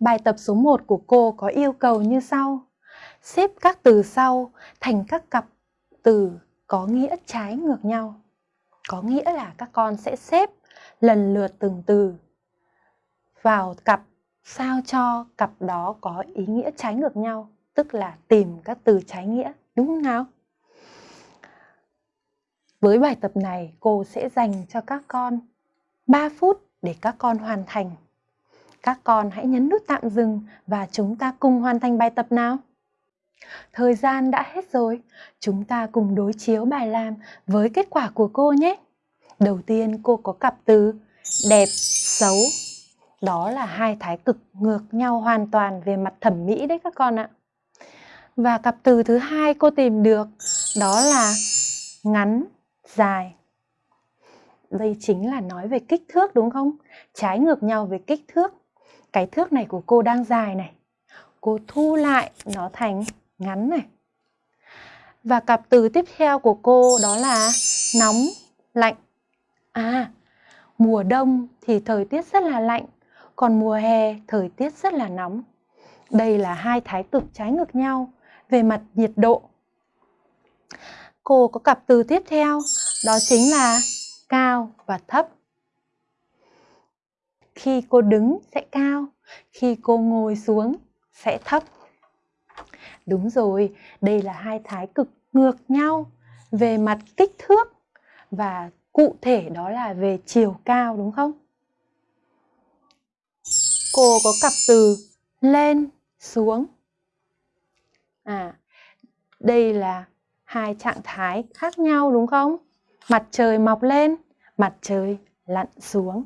Bài tập số 1 của cô có yêu cầu như sau. Xếp các từ sau thành các cặp từ có nghĩa trái ngược nhau. Có nghĩa là các con sẽ xếp lần lượt từng từ vào cặp sao cho cặp đó có ý nghĩa trái ngược nhau, tức là tìm các từ trái nghĩa, đúng không nào? Với bài tập này, cô sẽ dành cho các con 3 phút để các con hoàn thành. Các con hãy nhấn nút tạm dừng và chúng ta cùng hoàn thành bài tập nào. Thời gian đã hết rồi, chúng ta cùng đối chiếu bài làm với kết quả của cô nhé. Đầu tiên cô có cặp từ đẹp, xấu. Đó là hai thái cực ngược nhau hoàn toàn về mặt thẩm mỹ đấy các con ạ. Và cặp từ thứ hai cô tìm được đó là ngắn, dài. Đây chính là nói về kích thước đúng không? Trái ngược nhau về kích thước. Cái thước này của cô đang dài này. Cô thu lại nó thành ngắn này. Và cặp từ tiếp theo của cô đó là nóng, lạnh. À, mùa đông thì thời tiết rất là lạnh, còn mùa hè thời tiết rất là nóng. Đây là hai thái cực trái ngược nhau về mặt nhiệt độ. Cô có cặp từ tiếp theo, đó chính là cao và thấp. Khi cô đứng sẽ cao, khi cô ngồi xuống sẽ thấp. Đúng rồi, đây là hai thái cực ngược nhau về mặt kích thước và cụ thể đó là về chiều cao đúng không? Cô có cặp từ lên, xuống. À, đây là hai trạng thái khác nhau đúng không? Mặt trời mọc lên, mặt trời lặn xuống.